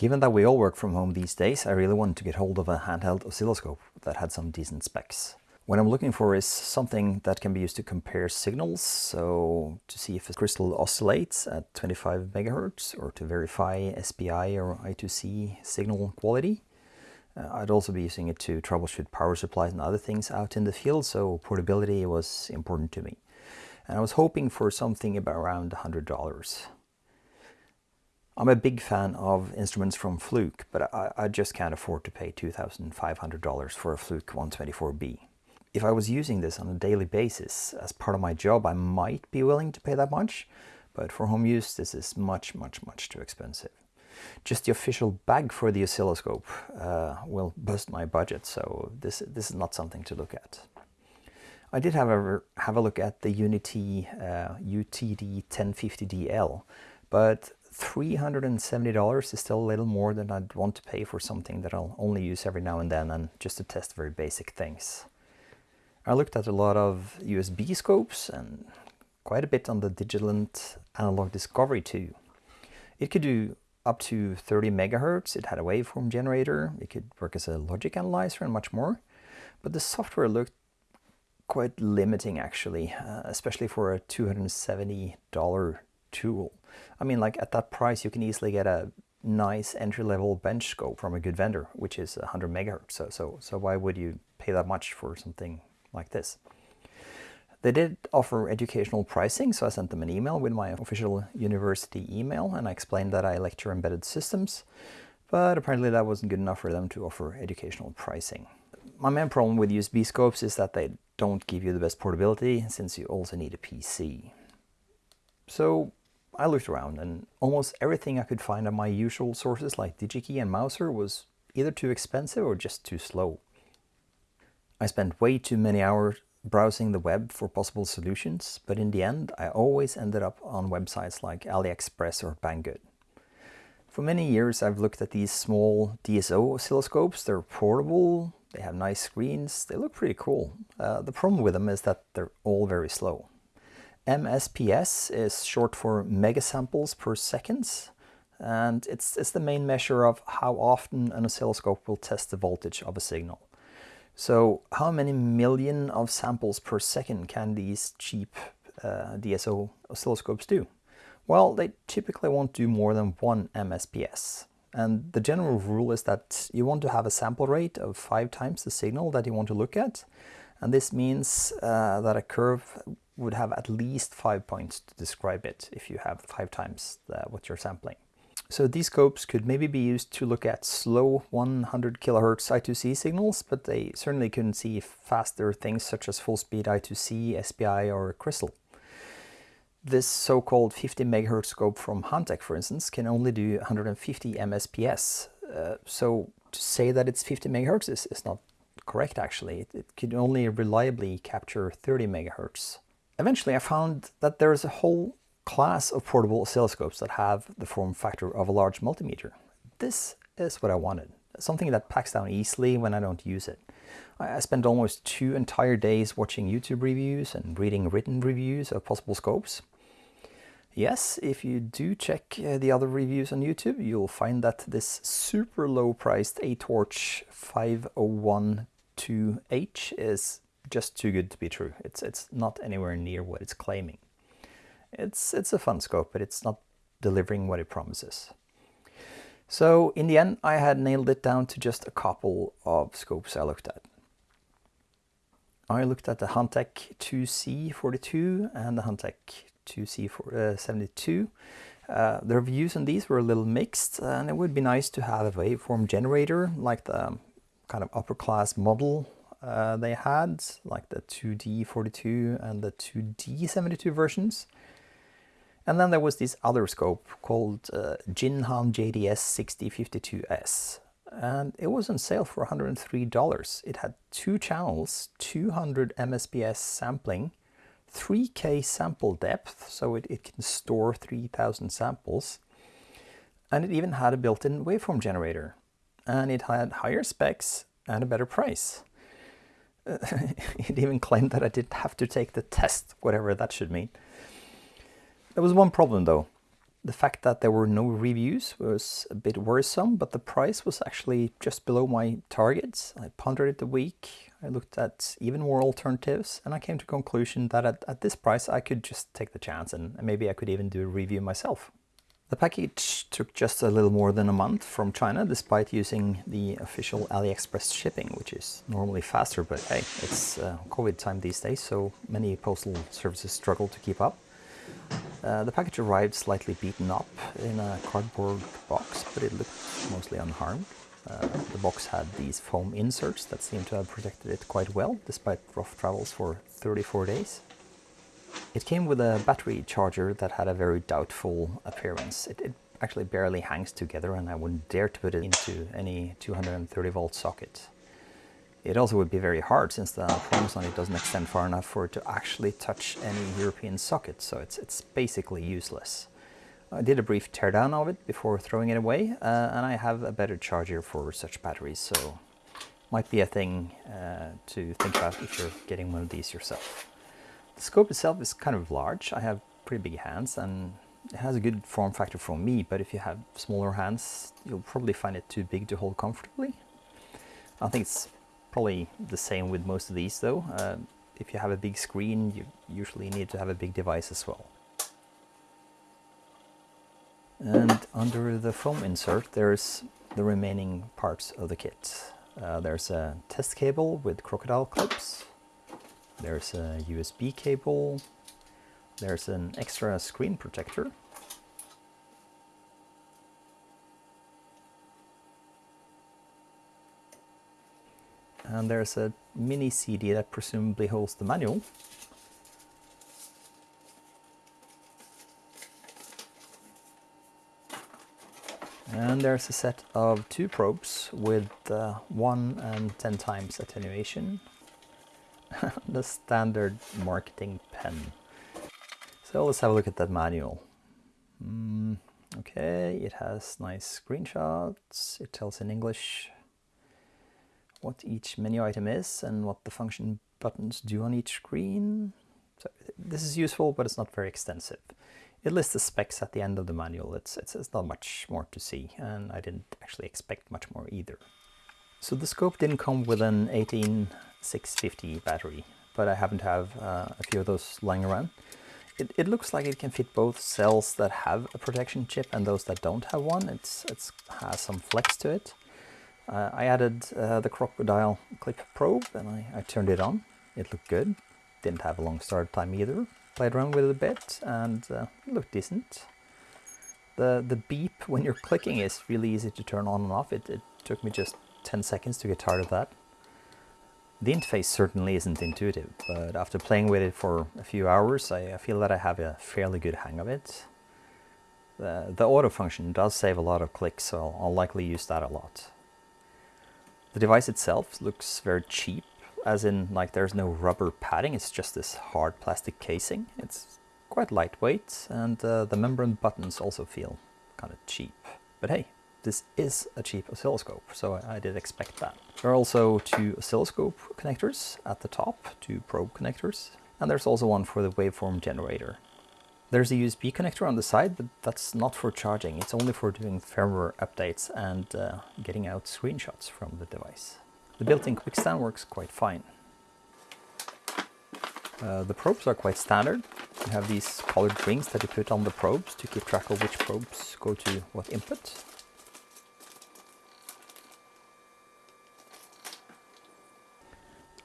Given that we all work from home these days, I really wanted to get hold of a handheld oscilloscope that had some decent specs. What I'm looking for is something that can be used to compare signals, so to see if a crystal oscillates at 25 megahertz or to verify SPI or I2C signal quality. Uh, I'd also be using it to troubleshoot power supplies and other things out in the field, so portability was important to me. And I was hoping for something about around $100. I'm a big fan of instruments from Fluke, but I, I just can't afford to pay $2,500 for a Fluke 124B if I was using this on a daily basis as part of my job, I might be willing to pay that much, but for home use, this is much, much, much too expensive. Just the official bag for the oscilloscope uh, will bust my budget, so this, this is not something to look at. I did however have a look at the UNI-T uh, UTD 1050DL, but $370 is still a little more than I'd want to pay for something that I'll only use every now and then and just to test very basic things. I looked at a lot of USB scopes and quite a bit on the Digilent Analog Discovery too. It could do up to 30 megahertz, it had a waveform generator, it could work as a logic analyzer and much more. But the software looked quite limiting actually, uh, especially for a $270 tool. I mean like at that price you can easily get a nice entry-level bench scope from a good vendor, which is 100 megahertz. So, so, so why would you pay that much for something like this. They did offer educational pricing, so I sent them an email with my official university email and I explained that I lecture embedded systems, but apparently that wasn't good enough for them to offer educational pricing. My main problem with USB scopes is that they don't give you the best portability since you also need a PC. So I looked around and almost everything I could find on my usual sources like DigiKey and Mouser was either too expensive or just too slow. I spent way too many hours browsing the web for possible solutions, but in the end I always ended up on websites like AliExpress or Banggood. For many years I've looked at these small DSO oscilloscopes. They're portable, they have nice screens, they look pretty cool. Uh, the problem with them is that they're all very slow. MSPS is short for megasamples per seconds, and it's, it's the main measure of how often an oscilloscope will test the voltage of a signal. So how many million of samples per second can these cheap uh, DSO oscilloscopes do? Well, they typically won't do more than one MSPS. And the general rule is that you want to have a sample rate of five times the signal that you want to look at. And this means uh, that a curve would have at least five points to describe it if you have five times the, what you're sampling. So these scopes could maybe be used to look at slow 100 kilohertz I2C signals, but they certainly couldn't see faster things such as full speed I2C, SPI or crystal. This so-called 50 megahertz scope from Hantek, for instance, can only do 150 MSPS. Uh, so to say that it's 50 megahertz is, is not correct actually. It, it can only reliably capture 30 megahertz. Eventually I found that there's a whole class of portable oscilloscopes that have the form factor of a large multimeter. This is what I wanted, something that packs down easily when I don't use it. I spent almost two entire days watching YouTube reviews and reading written reviews of possible scopes. Yes, if you do check uh, the other reviews on YouTube, you'll find that this super low priced A-Torch 5012H is just too good to be true. It's, it's not anywhere near what it's claiming. It's, it's a fun scope, but it's not delivering what it promises. So in the end, I had nailed it down to just a couple of scopes I looked at. I looked at the Hantek 2C42 and the Hantek 2C72. Uh, the reviews on these were a little mixed and it would be nice to have a waveform generator like the kind of upper class model uh, they had, like the 2D42 and the 2D72 versions. And then there was this other scope called uh, Jinhan JDS 6052S. And it was on sale for $103. It had two channels, 200 MSPS sampling, 3K sample depth, so it, it can store 3000 samples. And it even had a built-in waveform generator. And it had higher specs and a better price. it even claimed that I didn't have to take the test, whatever that should mean. There was one problem though. The fact that there were no reviews was a bit worrisome, but the price was actually just below my targets. I pondered it a week, I looked at even more alternatives, and I came to conclusion that at, at this price I could just take the chance and maybe I could even do a review myself. The package took just a little more than a month from China, despite using the official AliExpress shipping, which is normally faster, but hey, it's uh, COVID time these days, so many postal services struggle to keep up. Uh, the package arrived slightly beaten up in a cardboard box, but it looked mostly unharmed. Uh, the box had these foam inserts that seemed to have protected it quite well, despite rough travels for 34 days. It came with a battery charger that had a very doubtful appearance. It, it actually barely hangs together and I wouldn't dare to put it into any 230 volt socket. It also would be very hard since the prongs on it doesn't extend far enough for it to actually touch any European socket, so it's, it's basically useless. I did a brief teardown of it before throwing it away, uh, and I have a better charger for such batteries, so might be a thing uh, to think about if you're getting one of these yourself. The scope itself is kind of large. I have pretty big hands and it has a good form factor for me, but if you have smaller hands, you'll probably find it too big to hold comfortably. I think it's Probably the same with most of these though. Uh, if you have a big screen, you usually need to have a big device as well. And under the foam insert, there's the remaining parts of the kit. Uh, there's a test cable with crocodile clips. There's a USB cable. There's an extra screen protector and there's a mini CD that presumably holds the manual. And there's a set of two probes with uh, 1 and 10 times attenuation. the standard marketing pen. So let's have a look at that manual. Mm, okay, it has nice screenshots, it tells in English what each menu item is and what the function buttons do on each screen. So this is useful, but it's not very extensive. It lists the specs at the end of the manual. It's, it's, it's not much more to see, and I didn't actually expect much more either. So the scope didn't come with an 18650 battery, but I happen to have uh, a few of those lying around. It, it, looks like it can fit both cells that have a protection chip and those that don't have one. It's, it's has some flex to it. Uh, I added uh, the crocodile clip probe and I, I, turned it on. It looked good. Didn't have a long start time either. Played around with it a bit and uh, looked decent. The, the beep when you're clicking is really easy to turn on and off. It, it took me just 10 seconds to get tired of that. The interface certainly isn't intuitive, but after playing with it for a few hours, I, feel that I have a fairly good hang of it. The, the auto function does save a lot of clicks, so I'll, I'll likely use that a lot. The device itself looks very cheap, as in like there's no rubber padding, it's just this hard plastic casing. It's quite lightweight and uh, the membrane buttons also feel kind of cheap. But hey, this is a cheap oscilloscope, so I, I did expect that. There are also two oscilloscope connectors at the top, two probe connectors, and there's also one for the waveform generator. There's a USB connector on the side, but that's not for charging. It's only for doing firmware updates and uh, getting out screenshots from the device. The built-in quick stand works quite fine. Uh, the probes are quite standard. You have these colored rings that you put on the probes to keep track of which probes go to what input.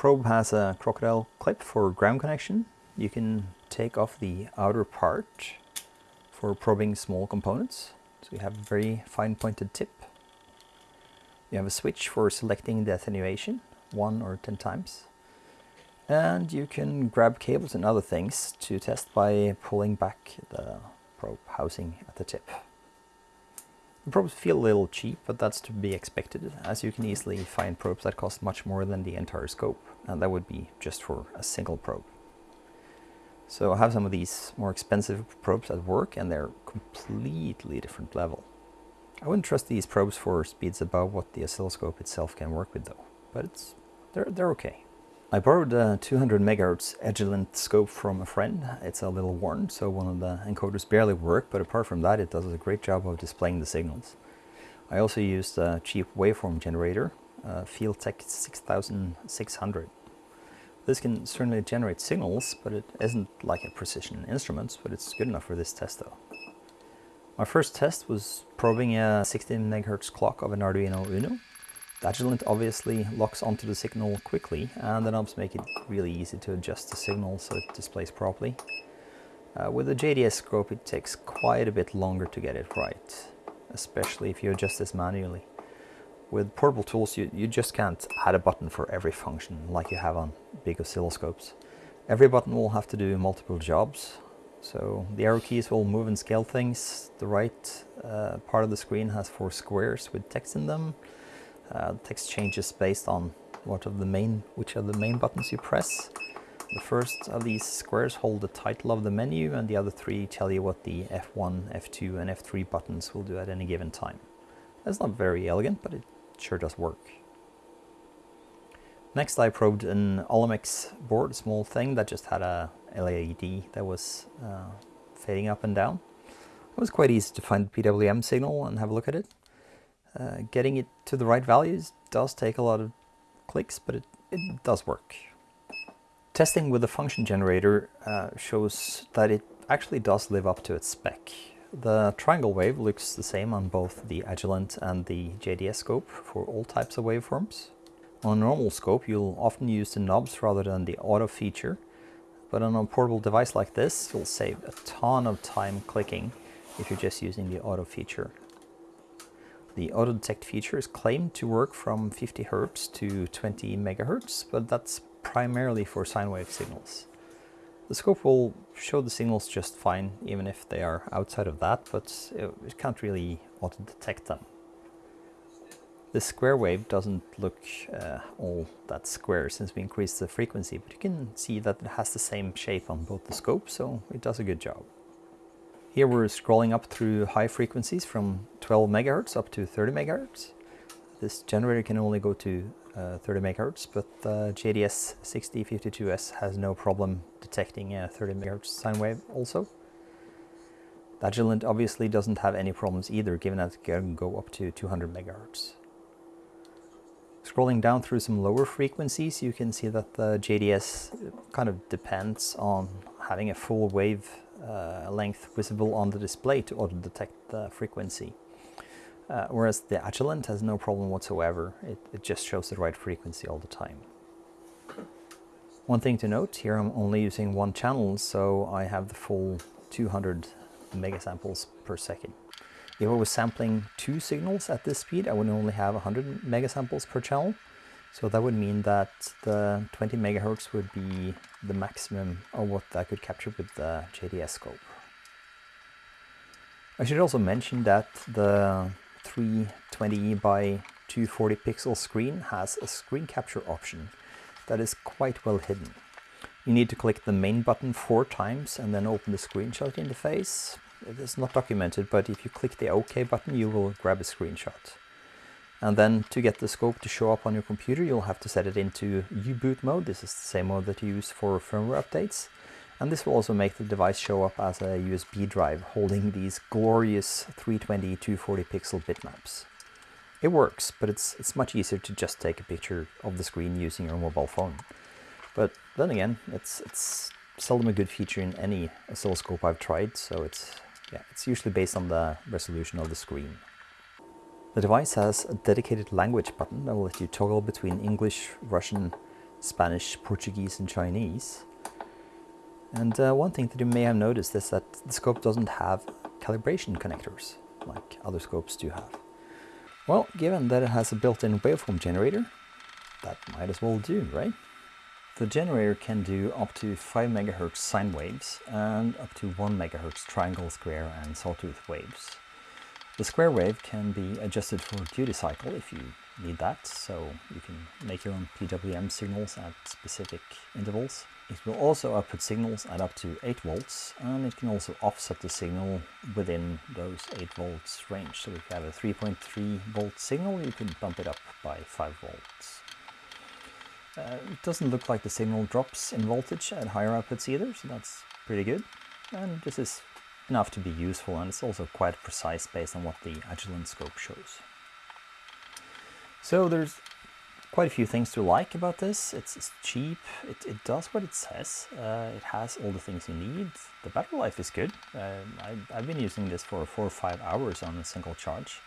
Probe has a crocodile clip for ground connection. You can take off the outer part for probing small components. So you have a very fine pointed tip. You have a switch for selecting the attenuation, one or 10 times. And you can grab cables and other things to test by pulling back the probe housing at the tip. The probes feel a little cheap, but that's to be expected, as you can easily find probes that cost much more than the entire scope, and that would be just for a single probe. So I have some of these more expensive probes at work and they're completely different level. I wouldn't trust these probes for speeds above what the oscilloscope itself can work with though, but it's they're, they're okay. I borrowed a 200 MHz Agilent scope from a friend. It's a little worn, so one of the encoders barely work, but apart from that it does a great job of displaying the signals. I also used a cheap waveform generator, uh, FeelTech 6600. This can certainly generate signals, but it isn't like a precision instrument, but it's good enough for this test though. My first test was probing a 16 MHz clock of an Arduino Uno. The Agilent obviously locks onto the signal quickly and the knobs make it really easy to adjust the signal so it displays properly. Uh, with the JDS scope it takes quite a bit longer to get it right, especially if you adjust this manually. With portable tools you, you just can't add a button for every function like you have on big oscilloscopes. Every button will have to do multiple jobs, so the arrow keys will move and scale things. The right uh, part of the screen has four squares with text in them. Uh, text changes based on what of the main, which are the main buttons you press. The first of these squares hold the title of the menu and the other three tell you what the F1, F2 and F3 buttons will do at any given time. That's not very elegant, but it sure does work. Next I probed an Olimex board, a small thing that just had a LED that was uh, fading up and down. It was quite easy to find the PWM signal and have a look at it. Uh, getting it to the right values does take a lot of clicks, but it, it does work. Testing with the function generator uh, shows that it actually does live up to its spec. The triangle wave looks the same on both the Agilent and the JDS scope for all types of waveforms. On a normal scope you'll often use the knobs rather than the auto feature, but on a portable device like this you'll save a ton of time clicking if you're just using the auto feature. The auto detect feature is claimed to work from 50 Hz to 20 MHz, but that's primarily for sine wave signals. The scope will show the signals just fine, even if they are outside of that, but it can't really auto-detect them. The square wave doesn't look uh, all that square since we increased the frequency, but you can see that it has the same shape on both the scopes, so it does a good job. Here we're scrolling up through high frequencies from 12 megahertz up to 30 megahertz. This generator can only go to uh, 30 megahertz, but the JDS 6052S has no problem detecting a 30 megahertz sine wave also. The Agilent obviously doesn't have any problems either, given that it can go up to 200 megahertz. Scrolling down through some lower frequencies, you can see that the JDS kind of depends on having a full wave length visible on the display to auto detect the frequency. Uh, whereas the Agilent has no problem whatsoever. It, it just shows the right frequency all the time. One thing to note, here I'm only using one channel, so I have the full 200 megasamples per second. If I was sampling two signals at this speed, I would only have 100 megasamples per channel. So that would mean that the 20 megahertz would be the maximum of what I could capture with the JDS scope. I should also mention that the 320 by 240 pixel screen has a screen capture option that is quite well hidden. You need to click the main button four times and then open the screenshot interface. It is not documented, but if you click the OK button, you will grab a screenshot. And then to get the scope to show up on your computer, you'll have to set it into U-boot mode. This is the same mode that you use for firmware updates. And this will also make the device show up as a USB drive holding these glorious 320 240 pixel bitmaps. It works, but it's, it's much easier to just take a picture of the screen using your mobile phone. But then again, it's, it's seldom a good feature in any oscilloscope I've tried, so it's, yeah, it's usually based on the resolution of the screen. The device has a dedicated language button that will let you toggle between English, Russian, Spanish, Portuguese and Chinese. And uh, one thing that you may have noticed is that the scope doesn't have calibration connectors like other scopes do have. Well, given that it has a built-in waveform generator, that might as well do, right? The generator can do up to 5 MHz sine waves and up to 1 MHz triangle, square and sawtooth waves. The square wave can be adjusted for duty cycle if you need that, so you can make your own PWM signals at specific intervals. It will also output signals at up to 8 volts, and it can also offset the signal within those 8 volts range. So if you have a 3.3 volt signal, you can bump it up by 5 volts. Uh, it doesn't look like the signal drops in voltage at higher outputs either, so that's pretty good. And this is enough to be useful, and it's also quite precise based on what the Agilent scope shows. So there's quite a few things to like about this. It's, it's cheap, it, it, does what it says, uh, it has all the things you need. The battery life is good. Uh, I, have been using this for four or five hours on a single charge.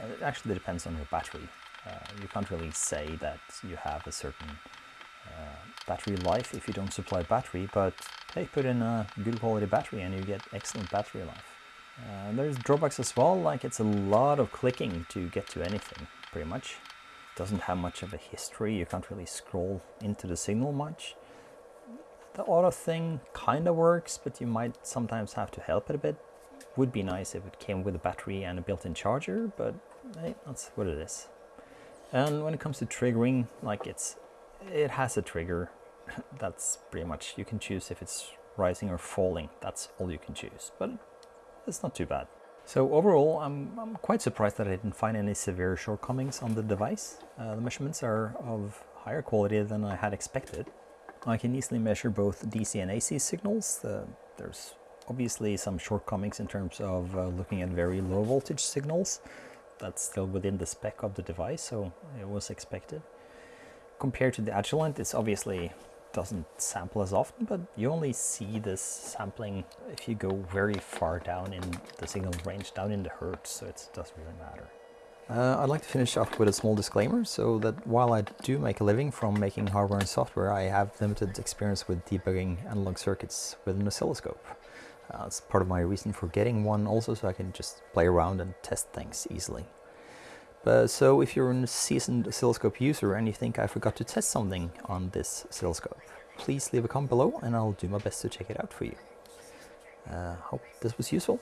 Uh, it actually depends on your battery. Uh, you can't really say that you have a certain uh, battery life if you don't supply battery, but hey, put in a good quality battery and you get excellent battery life. Uh, there's drawbacks as well, like it's a lot of clicking to get to anything, pretty much. It doesn't have much of a history, you can't really scroll into the signal much. The auto thing kind of works, but you might sometimes have to help it a bit. Would be nice if it came with a battery and a built-in charger, but hey, that's what it is. And when it comes to triggering, like it's, it has a trigger. That's pretty much, you can choose if it's rising or falling. That's all you can choose, but it's not too bad. So overall, I'm, I'm quite surprised that I didn't find any severe shortcomings on the device. Uh, the measurements are of higher quality than I had expected. I can easily measure both DC and AC signals. Uh, there's obviously some shortcomings in terms of uh, looking at very low voltage signals that's still within the spec of the device, so it was expected. Compared to the Agilent, it's obviously doesn't sample as often, but you only see this sampling if you go very far down in the signal range, down in the hertz, so it doesn't really matter. Uh, I'd like to finish off with a small disclaimer, so that while I do make a living from making hardware and software, I have limited experience with debugging analog circuits with an oscilloscope. Uh, it's part of my reason for getting one also so I can just play around and test things easily. But, so if you're a seasoned oscilloscope user and you think I forgot to test something on this oscilloscope, please leave a comment below and I'll do my best to check it out for you. Uh, hope this was useful.